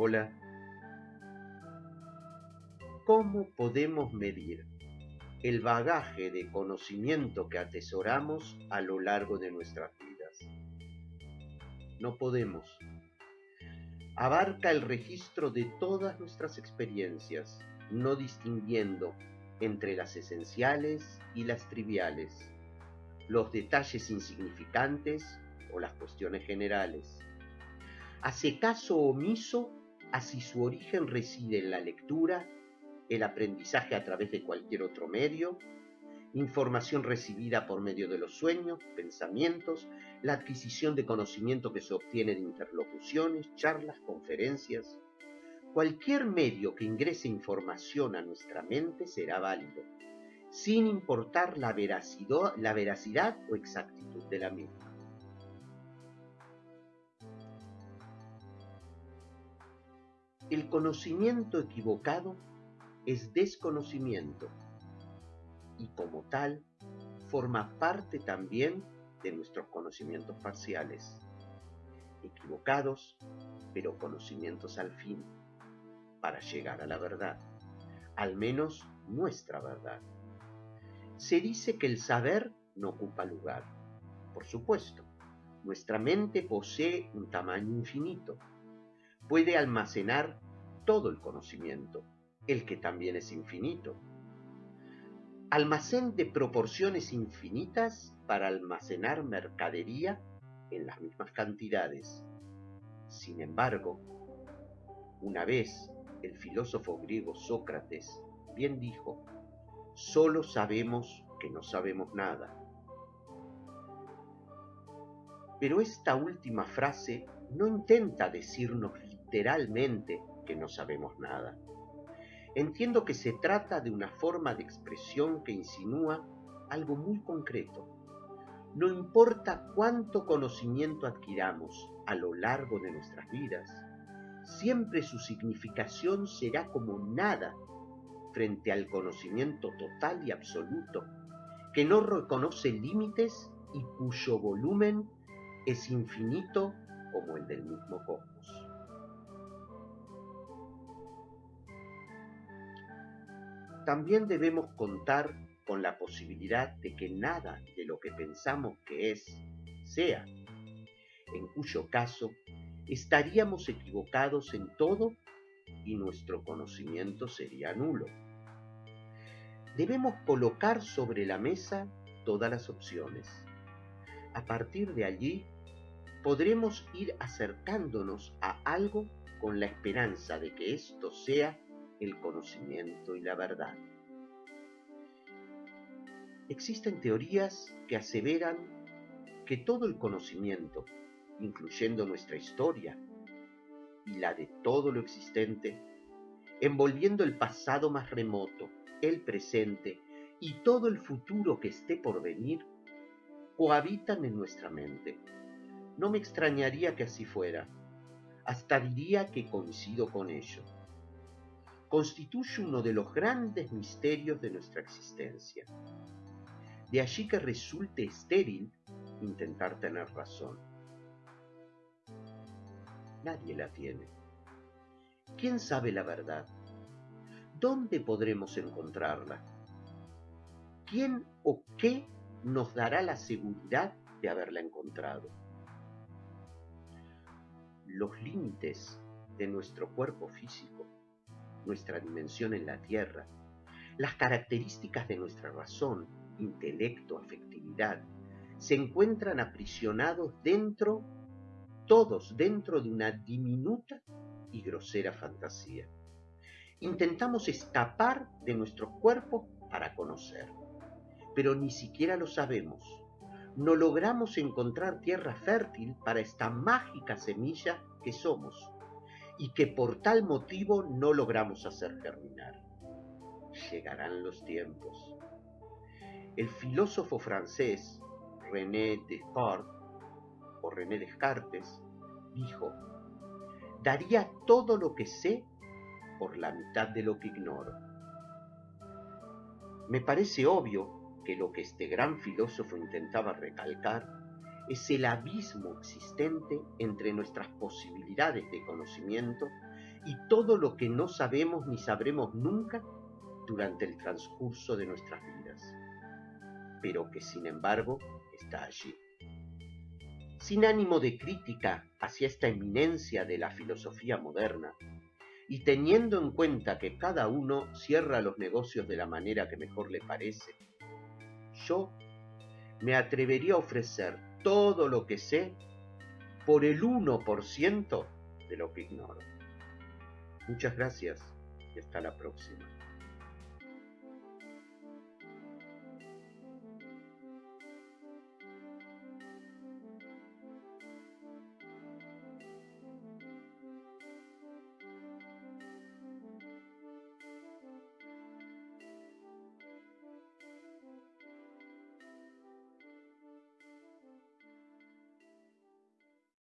Hola. ¿Cómo podemos medir el bagaje de conocimiento que atesoramos a lo largo de nuestras vidas? No podemos. Abarca el registro de todas nuestras experiencias, no distinguiendo entre las esenciales y las triviales, los detalles insignificantes o las cuestiones generales. Hace caso omiso a si su origen reside en la lectura, el aprendizaje a través de cualquier otro medio, información recibida por medio de los sueños, pensamientos, la adquisición de conocimiento que se obtiene de interlocuciones, charlas, conferencias. Cualquier medio que ingrese información a nuestra mente será válido, sin importar la veracidad, la veracidad o exactitud de la misma. El conocimiento equivocado es desconocimiento y como tal forma parte también de nuestros conocimientos parciales, equivocados, pero conocimientos al fin, para llegar a la verdad, al menos nuestra verdad. Se dice que el saber no ocupa lugar. Por supuesto, nuestra mente posee un tamaño infinito, puede almacenar todo el conocimiento, el que también es infinito. Almacén de proporciones infinitas para almacenar mercadería en las mismas cantidades. Sin embargo, una vez el filósofo griego Sócrates bien dijo, solo sabemos que no sabemos nada. Pero esta última frase no intenta decirnos literalmente que no sabemos nada. Entiendo que se trata de una forma de expresión que insinúa algo muy concreto. No importa cuánto conocimiento adquiramos a lo largo de nuestras vidas, siempre su significación será como nada frente al conocimiento total y absoluto, que no reconoce límites y cuyo volumen es infinito como el del mismo cosmos. También debemos contar con la posibilidad de que nada de lo que pensamos que es, sea, en cuyo caso estaríamos equivocados en todo y nuestro conocimiento sería nulo. Debemos colocar sobre la mesa todas las opciones. A partir de allí, podremos ir acercándonos a algo con la esperanza de que esto sea el conocimiento y la verdad. Existen teorías que aseveran que todo el conocimiento, incluyendo nuestra historia y la de todo lo existente, envolviendo el pasado más remoto, el presente y todo el futuro que esté por venir, cohabitan en nuestra mente. No me extrañaría que así fuera, hasta diría que coincido con ello constituye uno de los grandes misterios de nuestra existencia. De allí que resulte estéril intentar tener razón. Nadie la tiene. ¿Quién sabe la verdad? ¿Dónde podremos encontrarla? ¿Quién o qué nos dará la seguridad de haberla encontrado? Los límites de nuestro cuerpo físico nuestra dimensión en la Tierra, las características de nuestra razón, intelecto, afectividad, se encuentran aprisionados dentro, todos dentro de una diminuta y grosera fantasía. Intentamos escapar de nuestros cuerpos para conocer, pero ni siquiera lo sabemos. No logramos encontrar tierra fértil para esta mágica semilla que somos y que por tal motivo no logramos hacer germinar. Llegarán los tiempos. El filósofo francés René Descartes, o René Descartes, dijo, daría todo lo que sé por la mitad de lo que ignoro. Me parece obvio que lo que este gran filósofo intentaba recalcar es el abismo existente entre nuestras posibilidades de conocimiento y todo lo que no sabemos ni sabremos nunca durante el transcurso de nuestras vidas, pero que sin embargo está allí. Sin ánimo de crítica hacia esta eminencia de la filosofía moderna, y teniendo en cuenta que cada uno cierra los negocios de la manera que mejor le parece, yo me atrevería a ofrecer todo lo que sé por el 1% de lo que ignoro. Muchas gracias y hasta la próxima.